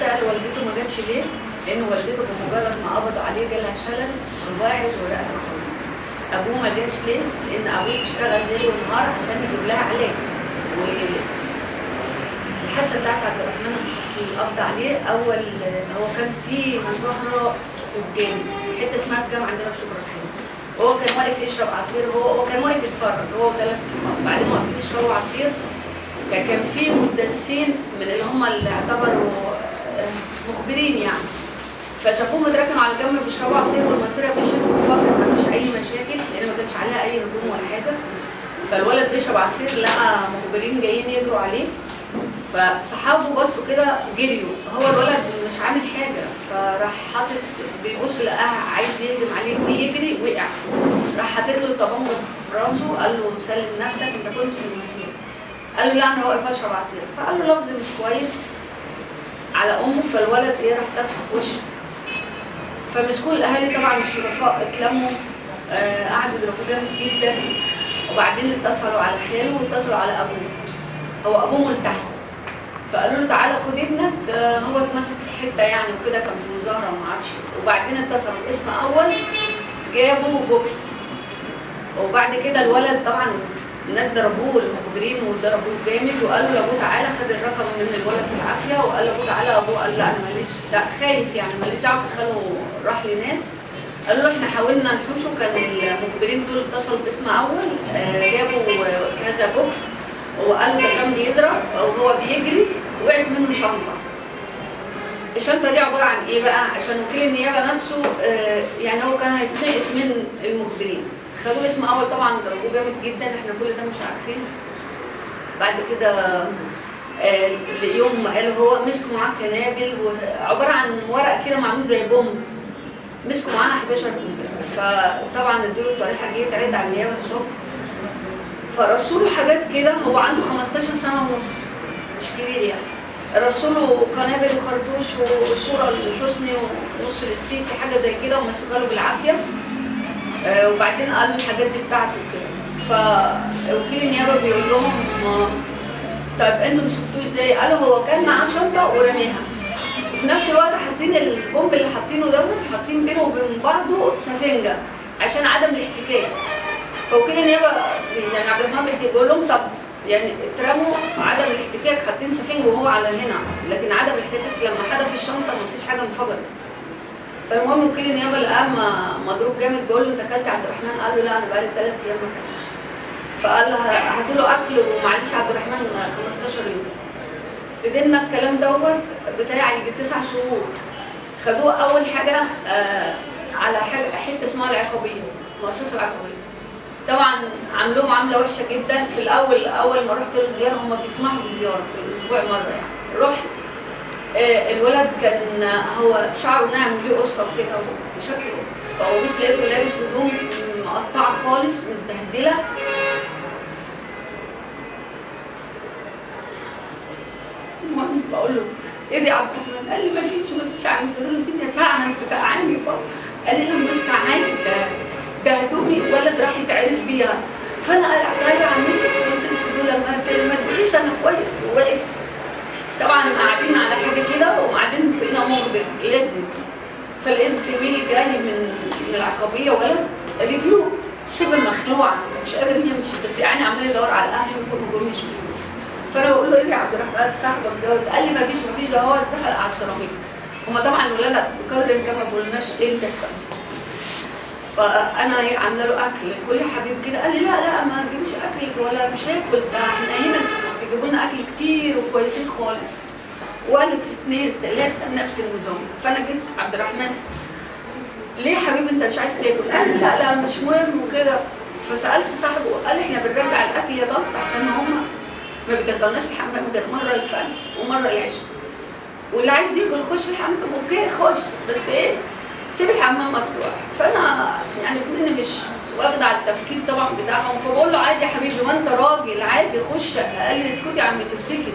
سأل والدته ما جاتش ليه؟ لأن والدته بمجرد ما قبضوا عليه جالها شلل رباعي ورقته خالص. أبوه ما جاش ليه؟ لأن أبوه بيشتغل ليل ونهار عشان يجيب لها علاج. و الحادثه بتاعت عبد الرحمن حصل القبض عليه أول هو كان في مظاهره في الجامع حتة اسمها الجامع عندنا في شبرا الخيمة. وهو كان واقف يشرب عصير هو هو كان واقف يتفرج هو وثلاث صحاب بعدين واقفين يشربوا عصير. فكان في مدرسين من اللي هم اللي اعتبروا مخبرين يعني. فشافوه متراكم على الجنب بيشربوا عصير والمسيره مشيت واتفرج ما فيش أي مشاكل لأن ما كانش عليها أي هجوم ولا حاجة. فالولد بيشرب عصير لقى مخبرين جايين يجروا عليه. فصحابه بصوا كده جريوا هو الولد مش عامل حاجة فراح حاطط بيبص لقاه عايز يهجم عليه بيجري وقع. راح حاطط له طبنجه في راسه قال له سلم نفسك أنت كنت في المسيرة. قال له لا أنا واقف اشرب عصير فقال له لفظ مش كويس. على أمه فالولد إيه راح تف في وشه. فمسكوا الأهالي طبعا الشرفاء اتلموا آه قعدوا يضربوه جامد جدا. وبعدين اتصلوا على خاله واتصلوا على أبوه. هو أبوه ملتحم. فقالوا له تعالى خد ابنك آه، هو اتمسك في حتة يعني وكده كان في مظاهرة وما أعرفش. وبعدين اتصلوا بقسم أول جابوا بوكس. وبعد كده الولد طبعا الناس ضربوه المخبرين وضربوه جامد وقالوا لابوه تعالى خد الرقم من الولد بالعافية وقال لابوه تعالى ابوه قال لا أنا ماليش لا خايف يعني ماليش دعوة فخاله راح لناس. قالوا له إحنا حاولنا نحوشه كان المخبرين دول اتصلوا بقسم أول آه، جابوا كذا بوكس وقالوا ده كان بيضرب أو هو بيجري وقعت منه شنطة. الشنطة دي عبارة عن إيه بقى؟ عشان وكيل النيابة نفسه آه، يعني هو كان هيتنقط من المخبرين. خدوه اسم أول طبعا ضربوه جامد جدا إحنا كل ده مش عارفين. بعد كده آه، يوم قالوا هو مسكوا معاه كنابل وعبارة عن ورق كده معمول زي بوم. مسكوا معاه 11 قنبله فطبعا ادوا له الطريحه جه يتعرض على النيابة الصبح. فرسوا له حاجات كده هو عنده 15 سنة ونص مش كبير يعني. رسوا له قنابل وخرطوش وصورة لحسني ونص للسيسي حاجة زي كده ومسكها له بالعافية. وبعدين قال له الحاجات دي بتاعته كده فوكيل النيابه بيقول لهم آه، طيب أنتوا مسكتوه إزاي؟ قالوا هو كان معاه شنطة ورميها. وفي نفس الوقت حاطين البومب اللي حاطينه دوت حاطين بينه وبين بعضه سفنجة عشان عدم الاحتكاك. فوكيل النيابه يعني عبد الرحمن بيقول لهم طب يعني اترموا عدم الاحتكاك حاطين سفنج وهو على هنا لكن عدم الاحتكاك لما حدف الشنطة مفيش حاجة انفجرت فالمهم وكيل النيابة لقاه مضروب جامد. بيقول له انت أكلت عبد الرحمن؟ قال له لا أنا بقالي ثلاث أيام ما أكلتش. فقال له هاتوا له أكل ومعلش عبد الرحمن 15 يوم. فضلنا الكلام دوت بتاع يجي تسع شهور. خدوه أول حاجة آه على حاجة حتة اسمها العقابية المؤسسه العقابية. طبعا عاملوه معامله وحشة جدا. في الأول أول ما رحت له زياره هم بيسمحوا بزيارة في الأسبوع مرة يعني. رحت الولد كان هو شعره ناعم وليه قصة كده وشكله. فبص لقيته لابس هدوم مقطعة خالص متبهدلة. المهم بقول له إيه دي عبد الرحمن؟ قال لي ما فيش ما فيش عم قلت له الدنيا ساقعة أنت سقعاني بابا قال لي أنا مستعان ده ده هدومي ولد راح يتعرض بيها. فأنا قلعتها له عمتي فلبست دول لما ما تقوليش أنا كويس وواقف طبعا قاعدين على حاجة كده وقاعدين فوقنا مخبر لازم فلقيت زميلي جاي من من العقبية ولد رجله شبه مخلوعة مش قادر يمشي بس يعني عمال يدور على أهله وكلهم جم يشوفوه فأنا بقول له إيه يا عبد الرحمن صاحبك دوت قال لي ما فيش ما فيش ده هو اتزحلق على السيراميك. هما طبعا الولاد بقدر الإمكان ما بيقولناش إيه اللي بيحصل. فأنا إيه عاملة له أكل كل يا حبيبي كده قال لي لا لا ما تجيبش أكل ولا مش هاكل ده إحنا هنا بيجيبوا لنا أكل كتير وكويسين خالص. وقالت اثنين ثلاثة نفس النظام. فأنا جيت عبد الرحمن. ليه يا حبيبي أنت مش عايز تاكل؟ قال لا لا مش مهم وكده. فسألت صاحبه قال إحنا بنرجع الأكل يا طنط عشان هم ما بيدخلناش الحمام غير مرة الفجر ومرة العشاء. واللي عايز ياكل خش الحمام. أوكي خش. بس إيه؟ سيب الحمام مفتوح. فأنا يعني مش واخده على التفكير طبعا بتاعهم فبقول له عادي يا حبيبي ما انت راجل عادي خش قال لي اسكتي يا عم تمسكي.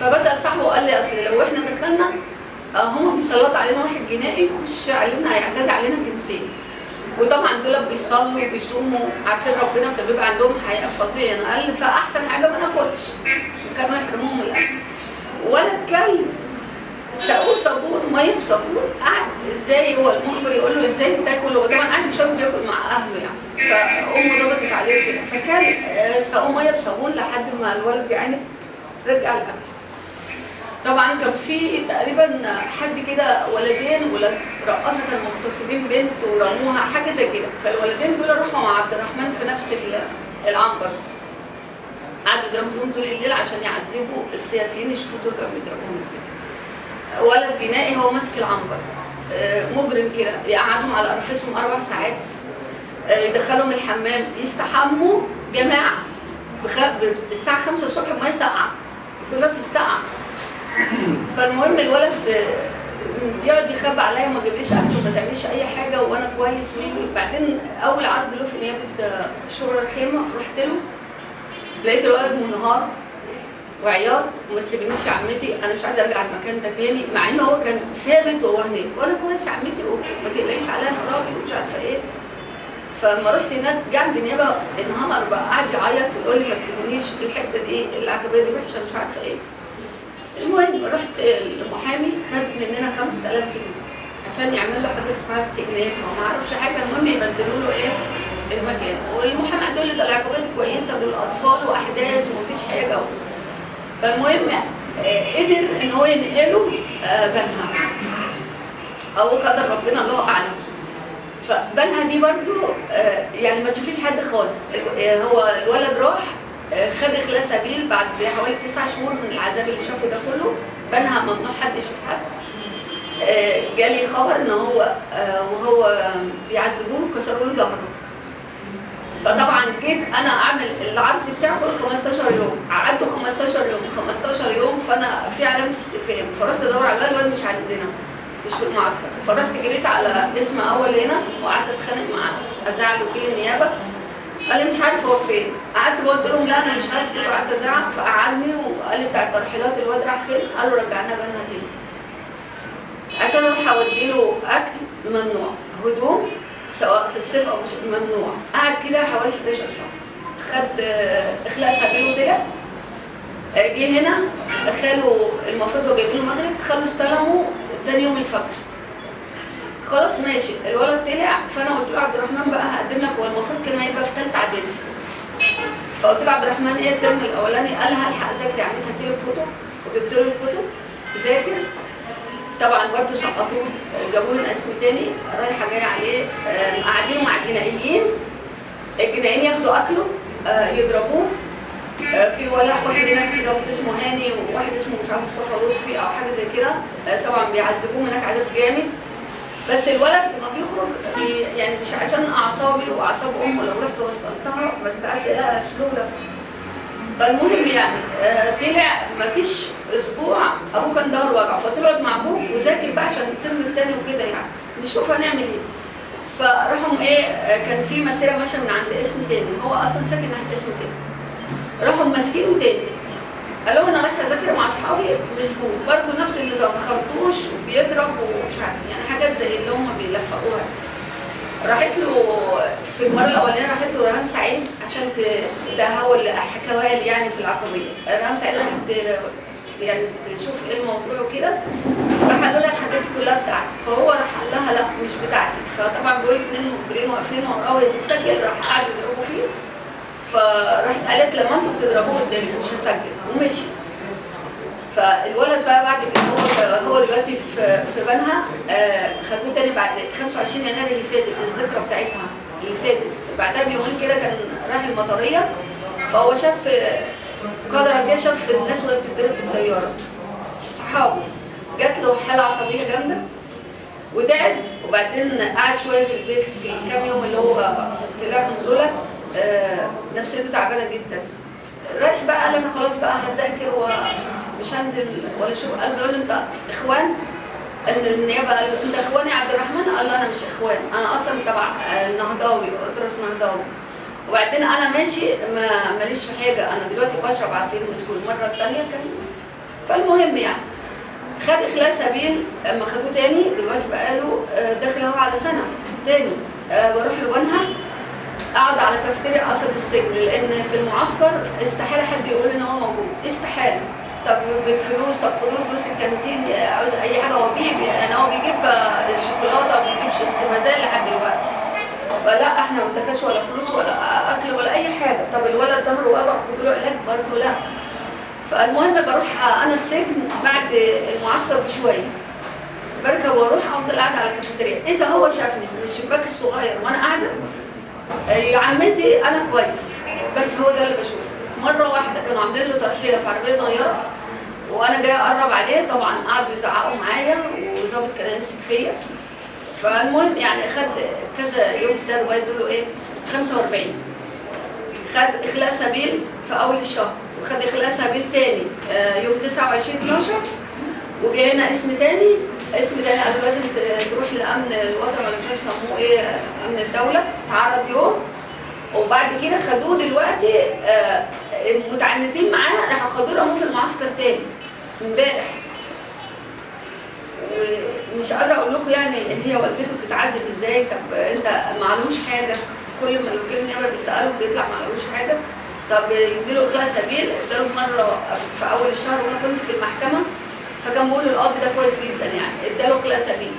فبسأل صاحبه قال لي أصل لو إحنا دخلنا آه، هم بيسلطوا علينا واحد جنائي يخش علينا هيعتدي علينا جنسيا وطبعا دول بيصلوا وبيصوموا عارفين ربنا فبيبقى عندهم حياة فظيعة. يعني قال فأحسن حاجة ما ناكلش. كانوا يحرموهم الأكل. ولد كلب س- بصابون قعد إزاي هو المخبر يقول له إزاي تاكل؟ هو طبعا قاعد مش عارف بياكل مع اهله يعني. فامه ضغطت عليه كده فكان آه، سقوه ميه بصابون لحد ما الولد يعني رجع الاكل طبعا كان في تقريبا حد كده ولدين ولاد رقاصة كانوا مغتصبين بنت ورموها حاجة زي كده. فالولدين دول راحوا مع عبد الرحمن في نفس ال- العنبر. قعدوا يضربوا فيهم طول الليل عشان يعذبوا السياسيين يشوفوا دول كانوا بيضربوهم إزاي. ولد جنائي هو ماسك العنبر. آه، مجرم كده. يقعدهم على ارفسهم أربع ساعات. آه، يدخلهم الحمام. يستحموا جماعة. بخ... الساعة 5 الصبح بميه ساقعة. كلها في الساعة فالمهم الولد آه، يقعد يخبي عليا وما جابليش أكل وما تعمليش أي حاجة وأنا كويس. وي- بعدين أول عرض له في نيابه شبرا الخيمة. رحت له. لقيت الولد منهار. وعياط وما تسيبنيش يا عمتي. أنا مش عايزة أرجع المكان ده تاني مع إن هو كان ثابت وهو هناك وأنا كويس يا عمتي وما تقلقيش عليا أنا راجل ومش عارفة إيه. فلما رحت هناك جه عند النيابه انهمر بقى قعد يعيط ويقول لي ما تسيبونيش الحتة دي العجبيه دي وحشة مش عارفة إيه. المهم رحت المحامي خد مننا 5000 جنيه عشان يعمل له حاجة اسمها استئناف. وما أعرفش حاجة المهم يبدلوا له إيه؟ المكان. والمحامي يقول لي ده العقوبات كويسة دول اطفال وأحداث ومفيش حاجة. فالمهم آه، قدر إن هو ينقله آه، بنها. أو قدر ربنا الله أعلم. فبنها دي برضو آه، يعني ما تشوفيش حد خالص. ال- هو الولد راح خد اخلاء سبيل بعد حوالي تسع شهور من العذاب اللي شافه ده كله. بنها ممنوع حد يشوف حد. جالي خبر إن هو وهو بيعذبوه كسروا له ظهره. فطبعا جيت أنا أعمل العرض بتاعه كل 15 يوم. قعدوا 15 يوم 15 يوم فأنا في علامة استفهام فرحت أدور على الولد مش عندنا مش في المعسكر. فرحت جريت على اسم أول هنا وقعدت أتخانق معاه ازعل وكيل النيابة. قال لي مش عارف هو فين. قعدت قلت لهم لا أنا مش هسكت. وقعدت ازعق فقعدني وقال لي بتاع الترحيلات الواد راح فين؟ قالوا رجعنا بنها تاني. عشان أروح اودي له أكل ممنوع. هدوم سواء في الصيف أو مش ممنوع. قعد كده حوالي 11 شهر. خد اخلاء سبيل وطلع. آه، جه هنا خاله المفروض هو جايبين المغرب خاله استلمه تاني يوم الفجر. خلاص ماشي. الولد طلع فأنا قلت له عبد الرحمن بقى هقدم لك هو المفروض كان هيبقى في ثالثه إعدادي. فقلت له عبد الرحمن إيه الترم الأولاني؟ قال هلحق أذاكر يا عمتي هاتي الكتب. وجبت له الكتب. ذاكر. طبعا برضه سقطوه جابوه اسم تاني رايحة جاية عليه آه، قاعدين مع الجنائيين الجنائيين ياخدوا أكله آه، يضربوه. آه، في ولا واحد هناك ظابط اسمه هاني وواحد اسمه مش عارف مصطفى لطفي أو حاجة زي كده. طبعا بيعذبوه هناك عذاب جامد. بس الولد لما بيخرج بي يعني مش عشان اعصابي واعصاب امه لو رحت وصلتها ما تبقاش لها شلوله فالمهم يعني طلع مفيش أسبوع أبوه كان ظهره وجعه فطلعت مع أبوه وذاكر بقى عشان الترم التاني وكده يعني. نشوف هنعمل إيه. فراحوا إيه كان في مسيرة ماشيه من عند اسم تاني. هو أصلا ساكن ناحيه اسم تاني. راحوا ماسكينه تاني. قالوا أنا رايحه أذاكر مع أصحابي مسكوه برضه نفس النظام خرطوش وبيضرب ومش عارف يعني حاجات زي اللي هم بيلفقوها. راحت له في المرة الأولانية راحت له ريهام سعيد عشان ده هو اللي حكاها لي يعني في العقبية. ريهام سعيد راحت يعني تشوف إيه الموضوع وكده. راح قالوا لها الحاجات دي كلها بتاعتي. فهو راح قال لها لا مش بتاعتي. فطبعا بيقول اتنين مخبرين واقفين وراه ويتسجل راح قعدوا يضربوا فيه. فراحت قالت لما أنتوا بتضربوه قدامي مش هسجل. ومشي. فالولد بقى بعد كده هو هو دلوقتي في في بنها آه، خدوه تاني بعد 25 يناير اللي فاتت الذكرى بتاعتها اللي فاتت. بعدها بيومين كده كان راح المطرية فهو شاف قدر كده شاف الناس وهي بتتضرب بالطيارة. صحابه. جات له حالة عصبية جامدة وتعب وبعدين قعد شوية في البيت في الكام يوم اللي هو طلعهم دولت آه، نفسيته تعبانة جدا. رايح بقى قال أنا خلاص بقى هذاكر ومش هنزل ولا شو قال له أنت إخوان؟ ان النيابة قال أنت اخوان يا عبد الرحمن؟ قال له أنا مش إخوان. أنا أصلا تبع النهضاوي أطرس نهضاوي. وبعدين أنا ماشي ما ماليش في حاجة. أنا دلوقتي بشرب عصير مسكون المره الثانية كان فالمهم يعني خد اخلاء سبيل أما خدوه تاني دلوقتي بقاله آه، داخل أهو على سنة. تاني آه، بروح لبنها أقعد على كافتيريا قصد السجن. لأن في المعسكر استحالة حد يقول إن هو موجود. استحالة. طب بالفلوس؟ طب خدوا له فلوس الكانتين عاوز أي حاجة. هو بيجيب يعني هو بيجيب آه، الشوكولاته وبيجيب شيبسي ما زال لحد دلوقتي. فلا إحنا ما بندخلش ولا فلوس ولا اكل ولا اي حاجة. طب الولد ظهره وجع خدوا له علاج برضه؟ لا. فالمهم بروح أنا السجن بعد المعسكر بشوية. بركب وأروح أفضل قاعدة على الكافيتيريا. إذا هو شافني من الشباك الصغير وأنا قاعدة آه، يا عمتي أنا كويس. بس هو ده اللي بشوفه. مرة واحدة كانوا عاملين له ترحيلة في عربية صغيرة وأنا جاية أقرب عليه. طبعا قعدوا يزعقوا معايا وظابط كان يمسك فيا. فالمهم يعني خد كذا يوم في ده لغايه دول إيه؟ 45 خد إخلاء سبيل في أول الشهر وخد إخلاء سبيل تاني آه، يوم 29 12 وجه هنا اسم تاني اسم تاني قالوا لازم تروح لأمن الوطن ولا مش عارف يسموه إيه أمن الدولة تعرض يوم. وبعد كده خدوه دلوقتي آه، المتعنتين معاه راحوا خدوه رموه في المعسكر تاني امبارح. ومش قادرة أقول لكم يعني هي والدته بتتعذب إزاي. طب أنت معلوش حاجة؟ كل ما الوكيل النيابه بيساله بيطلع معلوش حاجة. طب يديله اخلاء سبيل اداله مرة في أول الشهر وأنا كنت في المحكمة فكان بيقول القاضي ده كويس جدا يعني. اداله اخلاء سبيل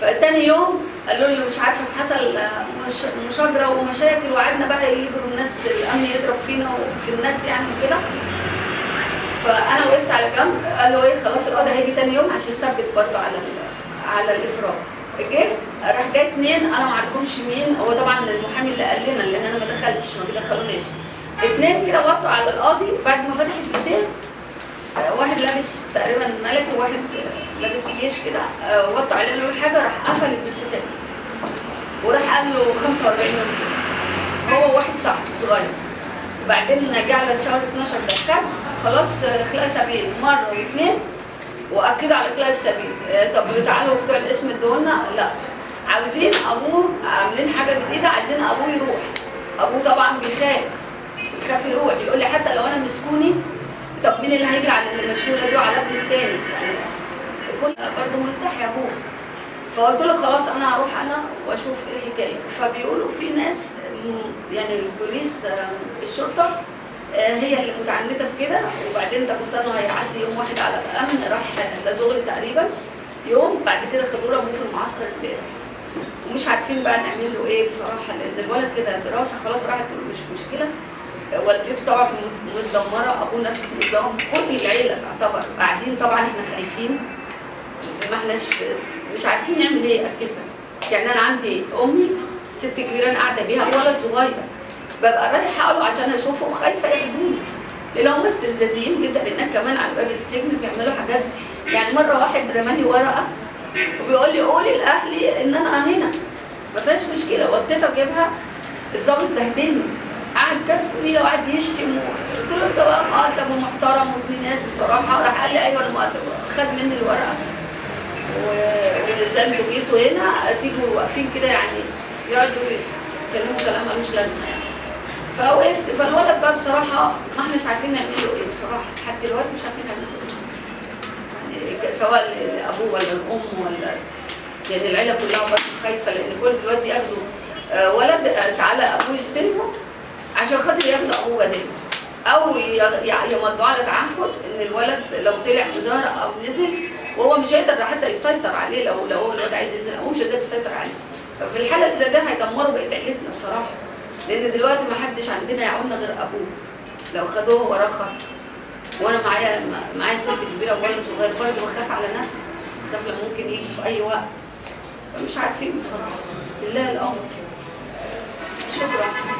فتاني يوم قالوا لي مش عارفة حصل مش- مشاجرة ومشاكل وقعدنا بقى يجروا الناس الأمن يضرب فينا وفي الناس يعني وكده. فأنا وقفت على جنب. قال له إيه خلاص القاضي هيجي تاني يوم عشان يثبت برضه على على الافراج جه راح جاي اتنين أنا ما أعرفهمش مين. هو طبعا المحامي اللي قال لنا لأن أنا ما دخلتش ما بيدخلوناش. اتنين كده وطوا على القاضي. بعد ما فتح الدوسيه آه، واحد لابس تقريبا ملكي وواحد آه، لابس جيش كده آه، وطوا عليه قال له حاجة راح قفل الدوسيه تاني وراح قال له 45 يوم. هو واحد صاحبه صغير. وبعدين جه على شهر 12 دخل خلاص اخلاء سبيل مرة واثنين واكدوا على اخلاء السبيل آه، طب تعالوا بتوع الاسم ادونا لا. عاوزين أبوه عاملين حاجة جديدة عايزين أبوه يروح. أبوه طبعا بيخاف. بيخاف يروح. يقول لي حتى لو أنا مسكوني طب مين اللي هيجري على المشلوله دي وعلى ابني التاني؟ يعني كل برضه مرتاح يا أبوه. فقلت له خلاص أنا هروح أنا وأشوف إيه الحكاية. فبيقولوا في ناس يعني البوليس آه، الشرطة هي اللي متعنتة في كده. وبعدين طب استنوا هيعدي يوم واحد على الامن راح لزغل تقريبا يوم. بعد كده خدوه رموه في المعسكر امبارح ومش عارفين بقى نعمل له إيه بصراحة لأن الولد كده دراسة خلاص راحت مش مشكلة. آه، والدته طبعا مت- متدمرة أبوه نفس النظام كل العيلة تعتبر. قاعدين طبعا إحنا خايفين ما احناش مش عارفين نعمل إيه أساسا. يعني أنا عندي أمي ست كبيرة أنا قاعدة بيها ولد صغير. ببقى رايحة له عشان أشوفه وخايفة ياخدوني. لأن هم استفزازيين جدا. لأن كمان على باب السجن بيعملوا حاجات. يعني مرة واحد رمالي ورقة وبيقول لي قولي لأهلي إن أنا هنا. ما فيهاش مشكلة. وديت أجيبها. الظابط بهدلني. قعد كاتبه لي وقعد يشتم قلت له أنت بقى مؤدب ومحترم وابن ناس بصراحة. راح قال لي أيوه أنا مؤدب خد مني الورقة. ونزلت وجيتوا هنا. تيجوا واقفين كده يعني. يقعدوا يتكلموا كلام ملوش لازمة يعني. فوقفت فالولد بقى بصراحة ما إحناش عارفين نعمل له إيه بصراحة. لحد دلوقتي مش عارفين نعمل له إيه. يعني سواء لأبوه ولا الام ولا يعني العيلة كلها برضه خايفه لأن كل دلوقتي ياخدوا آه، ولد آه، تعالى أبوه يستلمه عشان خاطر ياخدوا أبوه بداله أو يمضوا على تعهد إن الولد لو طلع مظاهره أو نزل وهو مش هيقدر حتى يسيطر عليه لو لو هو الواد عايز ينزل هو مش هيقدر يسيطر عليه. ففي الحالة اللي زي ده هيدمروا بقية عيلتنا بصراحة. لأن دلوقتي ما حدش عندنا يعوننا غير أبوه. لو خدوه وراه وأنا معايا معايا ست كبيرة وولد صغير برضه بخاف على نفسي. بخاف لما ممكن يجي في أي وقت. مش عارفين بصراحة. لله الأمر. شكرا.